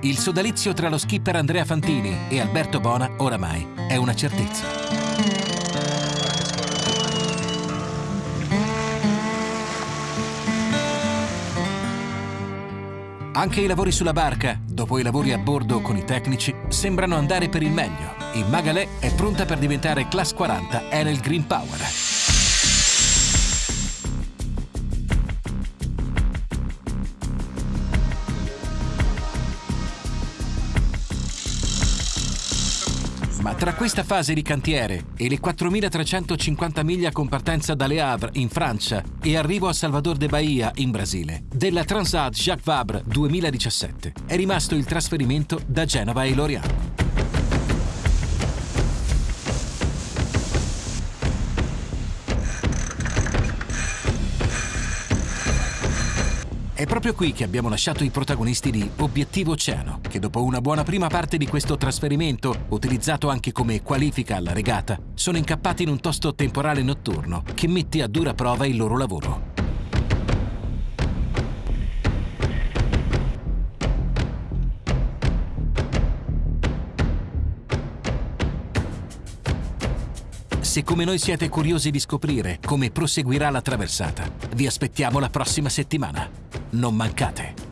Il sodalizio tra lo skipper Andrea Fantini e Alberto Bona oramai è una certezza. Anche i lavori sulla barca, dopo i lavori a bordo con i tecnici, sembrano andare per il meglio. Il Magalè è pronta per diventare Class 40 Enel Green Power. Ma tra questa fase di cantiere e le 4.350 miglia con partenza da Le Havre in Francia e arrivo a Salvador de Bahia in Brasile, della Transat Jacques Vabre 2017 è rimasto il trasferimento da Genova e Lorient. È proprio qui che abbiamo lasciato i protagonisti di Obiettivo Oceano, che dopo una buona prima parte di questo trasferimento, utilizzato anche come qualifica alla regata, sono incappati in un tosto temporale notturno che mette a dura prova il loro lavoro. Se come noi siete curiosi di scoprire come proseguirà la traversata, vi aspettiamo la prossima settimana. Non mancate!